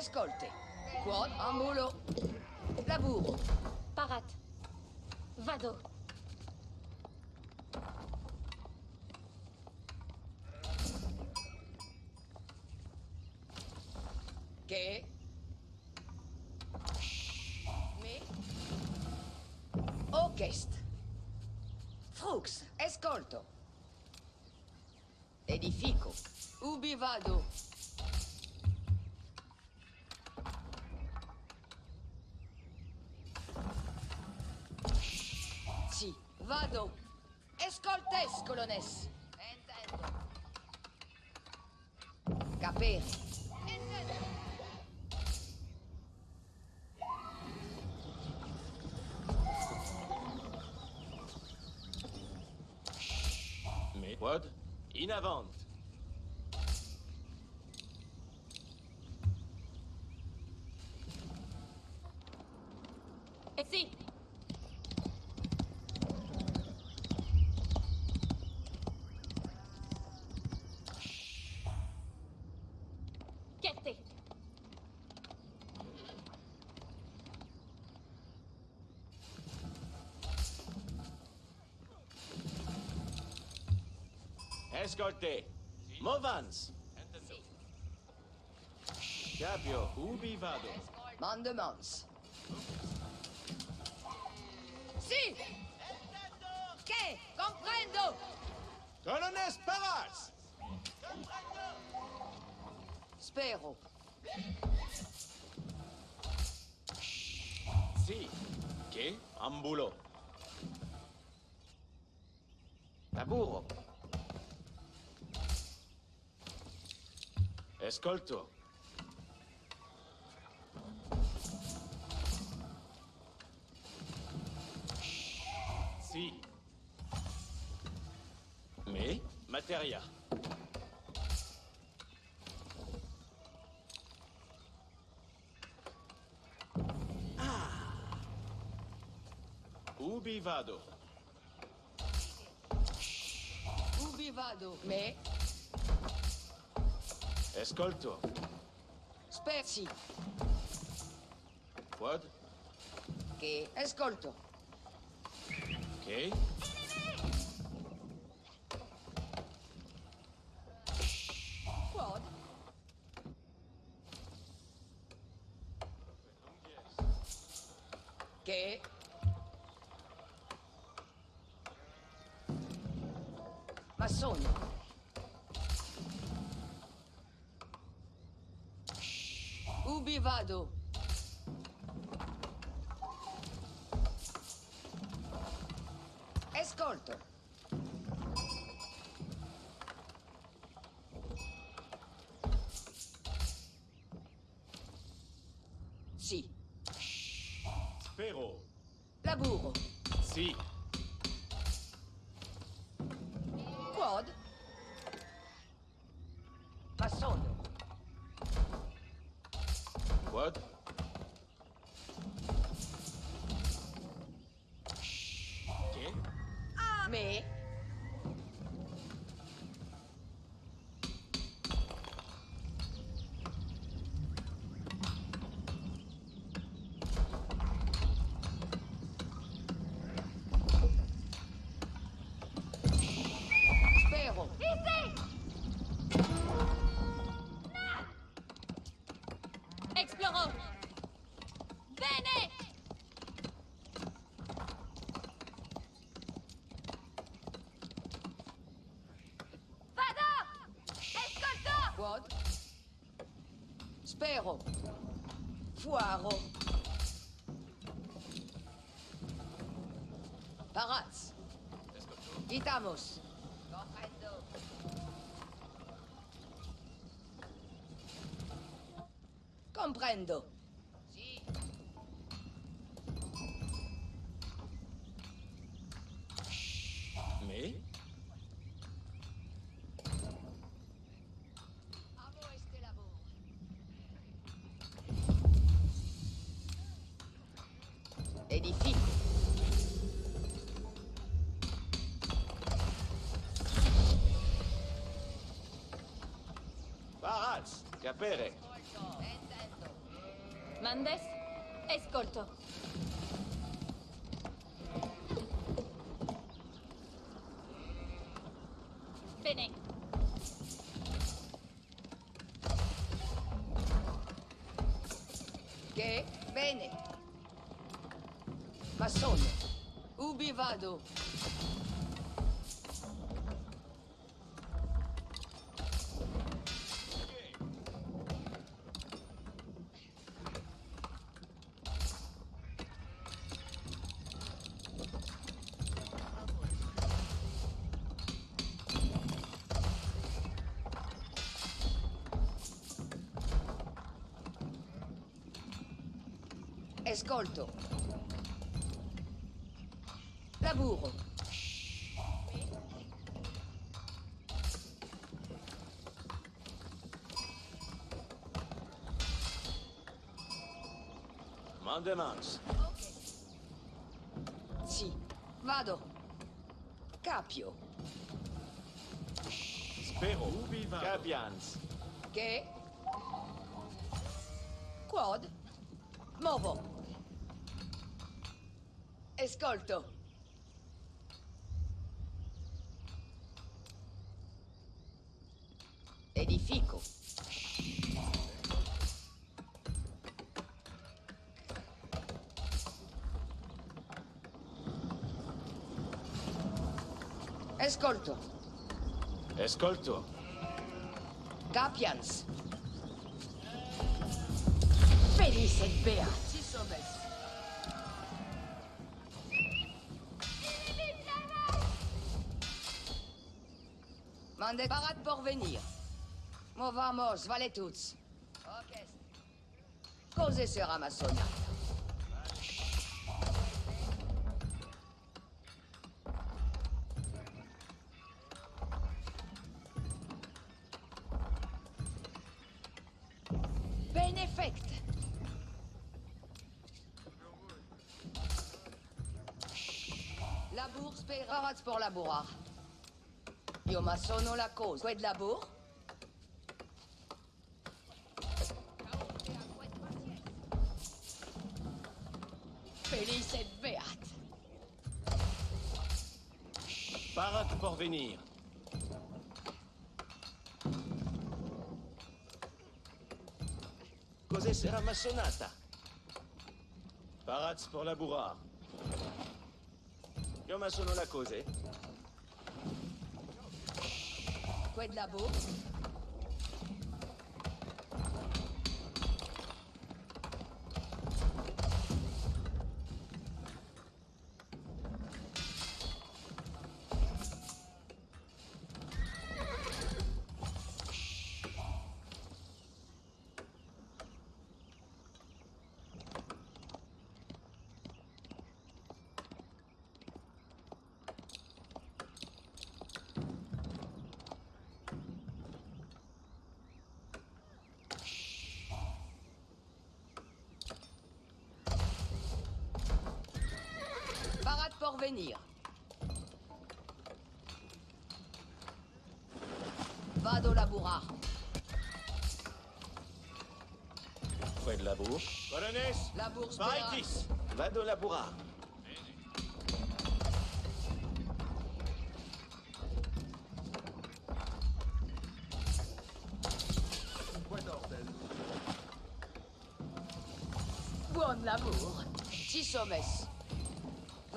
Escolte. Quod ambulo. Laburo. Parat. Vado. Che? Me? Ocest. Frux. Escolto. Edifico. Ubi vado? Vado. Escoltes, colones. Intendo. Intendo. Mais... Quod In avant Et si. Escolte Movans Capio, ubi vado? Mandemans. Sì! Che? Comprendo! Colones Paras Spero. Si Che? Ambulo Laburo. Escolto Si Mais Materia Ubi vado? Ubi vado? Me? Ascolto. Spezzi. Quad? Che ascolto. Ok. Vado? Escolto. Sì. Spero Laburo. Si God. Spero. Fuaro. Paraz. Gitamos. Comprendo. capire. Mandes, ascolto. Escolto. Laburo. Mandemans. Sì. Vado. Capio. Spero. Ubi vado? Capians. Che? Quad? Movo ascolto. Edifico. Ascolto. Ascolto. Capians. Felice beato. Mande parat por venir. Movamos. Ok. Cose massona. Benefect. Labour speravats pour labourar. Io ma sono la cause. Qued labour? Felice et beat. Parat pour venir. Cos'è sera massonata? Paraz pour labourar. Io ma sono la cose. Qued labour? Parat pour venir. Vado labourar. Fred Labour. Colones. Labour spera. Paritis. Vado labourar. Buon labour. Ci somes.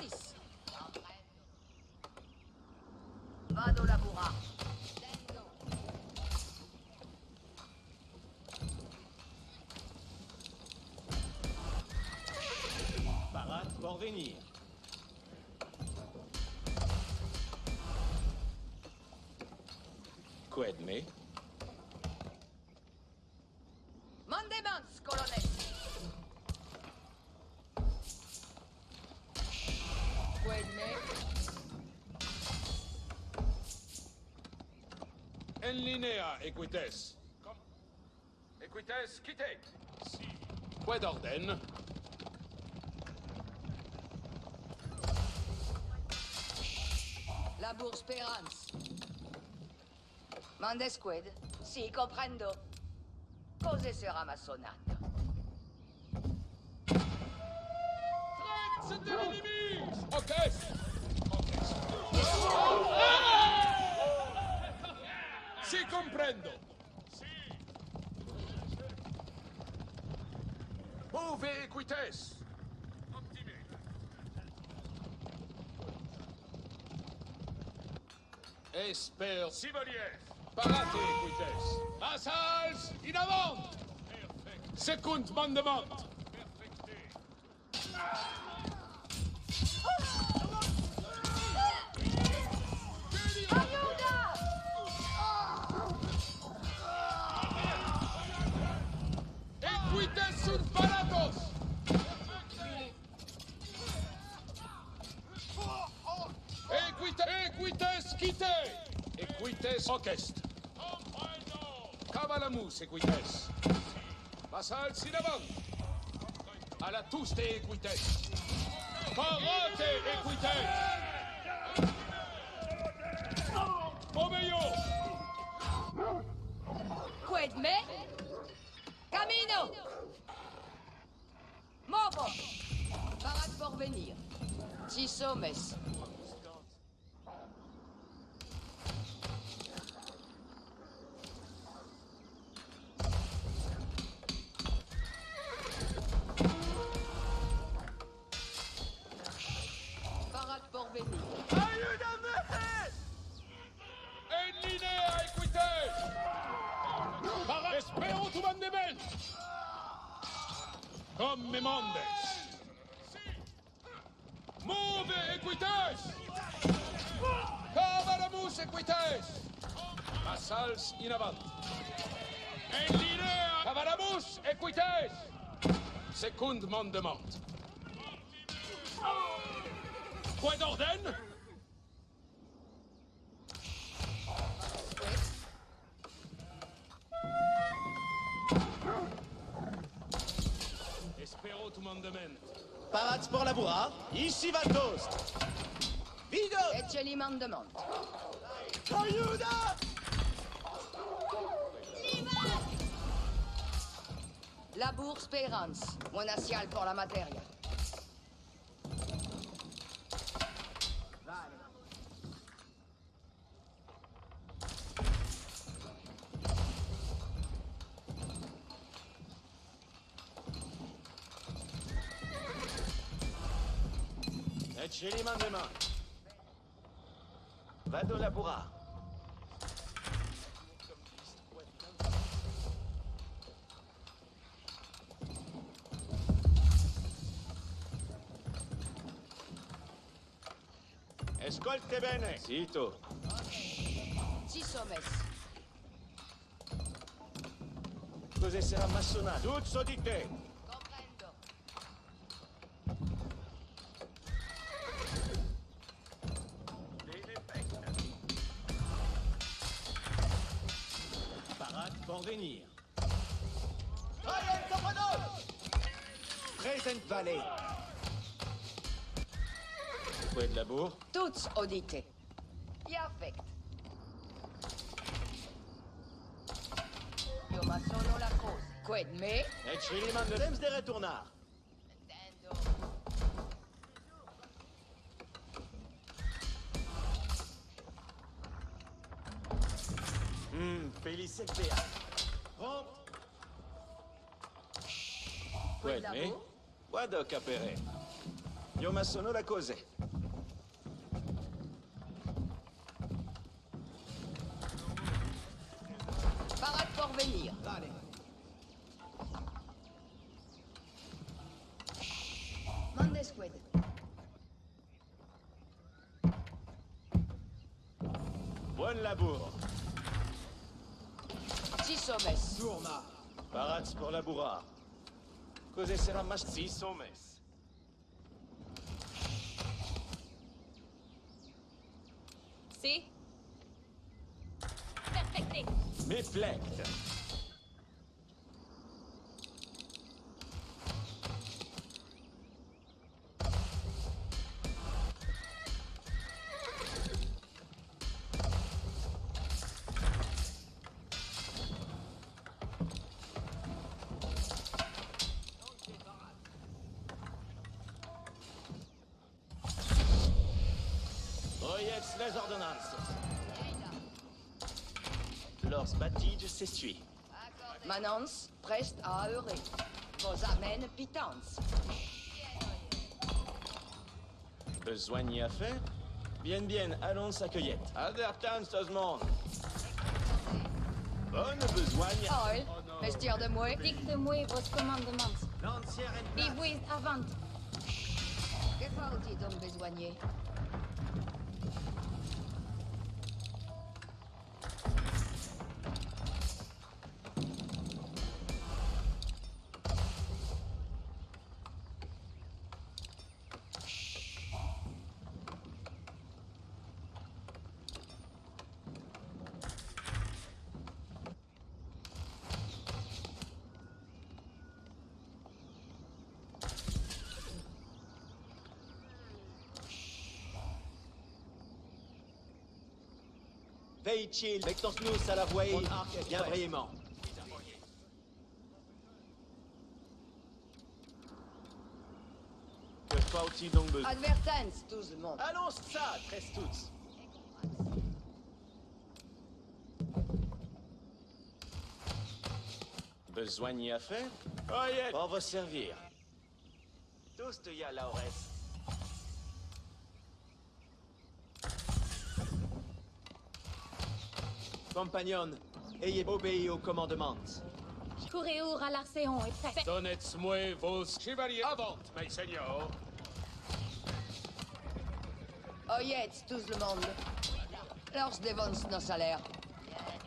Colones, linea, equites. Equites, quittez. Si. Quid orden? Labour Sperance. Mandesqued. Si, comprendo. Cose sera ma sonata. C'est de l'ennemi! Ok! Si comprendo. Move equites. Esper. Sivolier. Parate equites. Assals in avant. Secund mandement. Equites ocest. Cavalamus equites. Vassals in avant. À la tous des equites. Parate equites. Come mondes. Move equites. Cavalamus equites. Vassals in avant. En linea. Cavalamus equites. Secund mandement. Mandement. Parade pour la bourra. Ici va le toast. Vigo! Ecce mandement. Ayuda! Labour Sperance. Monacial pour la materia. Ecce li mandement. Vado la bourra. Ascolte bene. Sito. Six hommes. Cos'è sarà massonato? Tutto di te. Quid labour? Tuts audite. Perfect. Io ma sono la cosa. Qued me. Mandement. Temps de retournar. Intendo. Hum, Felice Béa. Prompt. Quid me? Guarda capere. Io ma sono la cose. Barats pour la bourrard. Cosé sera mas... Six hommes. S'essuie. Manans, prest à heurer. Vos amènes pitance. Besoin à faire Bien, bien, allons sa cueillette. Advertance, tout le monde. Bonne besogne. Oil, mestier de moi. Dicte-moi vos commandements. Lancière vous avant. Que faut-il donc besoigner? Veille chill, Vectors-nous à la voie. Bien brillamment. Que faut-il donc besoin Advertance, tout le monde. Allons ça, très tous. Besoin à faire Oyez, pour vous servir. Tous te y a, Compagnon, ayez obéi aux commandements. Coureur à l'Arcéon est prêt. Donnez-moi vos chevaliers avant, mes seigneurs. Oyez, tout le monde. Lors dévance nos salaires.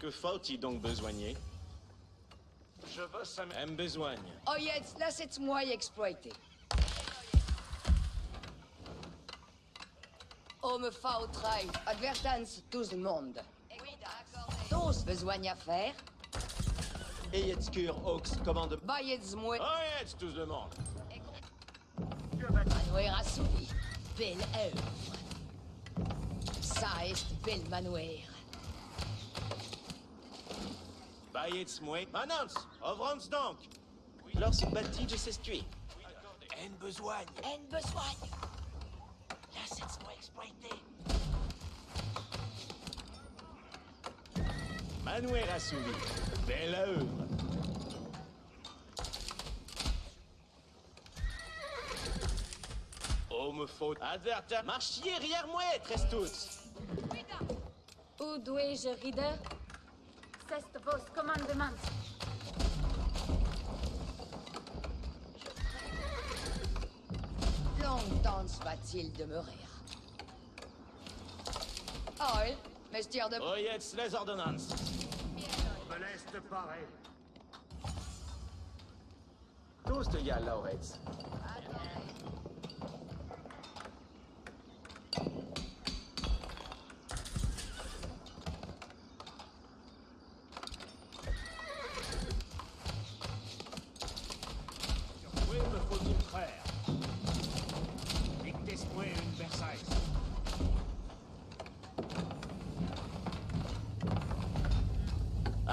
Que faut-il donc besoigner? Je veux ça même besoigne. Oyez, laissez-moi y exploiter. Oh, me faut trail. Advertance, tout le monde. Tous besoin à faire. Cure, Hawks, commande. Baillez-moi. Oyez, tout le monde. Manouer a soubi. Belle œuvre. Ça est belle manouer. Baillez-moi. Manance, ouvrons donc. Lors se bâtit de s'estuer. En besoigne. En besoin. Laissez-moi exploiter. Manouer a souvi. Belle œuvre. Oh, me faut. Adverta. Marchiez arrière moi, très tous. Où dois-je, Rider? C'est vos commandements. Longtemps va-t-il demeurer Oil, mestier de... Oyez les ordonnances. Me laisse te parer. Tous te y a, Lauretz.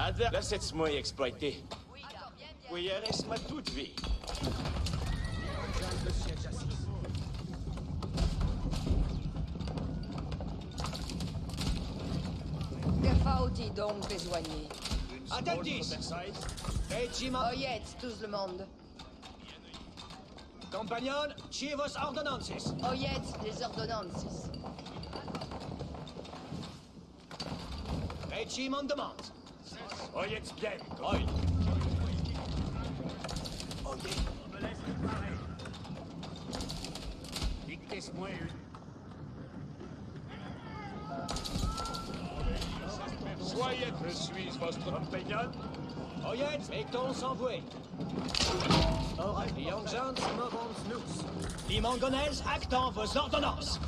Adver, laissez-moi exploiter. Oui, reste-moi toute vie. Faut-il donc besoigner Une Attendis. Oyez, tout le monde. Compagnon, chivos ordonnances. Oyez, les ordonnances. Regiment demande. Oyez bien. Oil. Me laisse te parer. Dictez-moi une. Soyez, je suis votre Compagnon, Oyet, Ekton envoyé. Ora, Yongjans, movons nous. Les Mangonaises, actant vos ordonnances.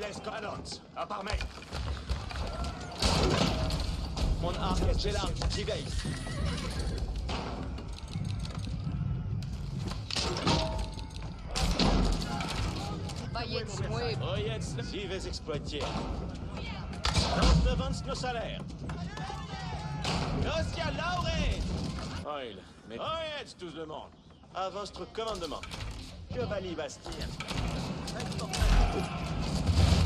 laisse Alons, à part mec. Mon arc est très large, j'y veille. Oyetz, j'y vais exploiter. Nos devance nos salaires. Nostia Laure! Oil, mais. Oyetz, tous le monde. À votre commandement. Chevalier Bastien.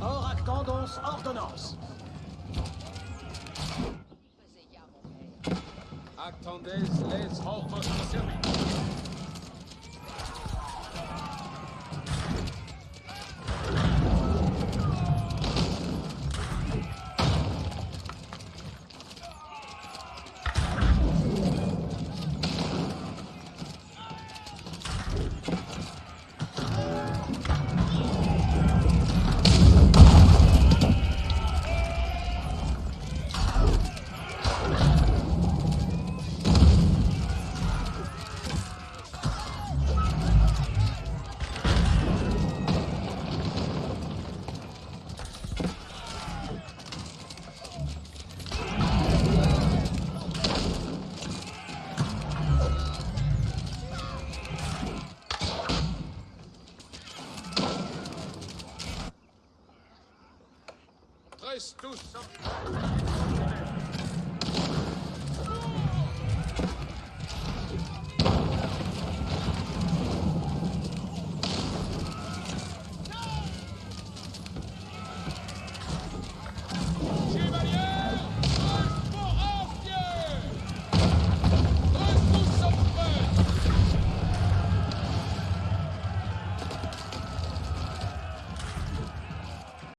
Or actendons ordonnance. Attendez les ordres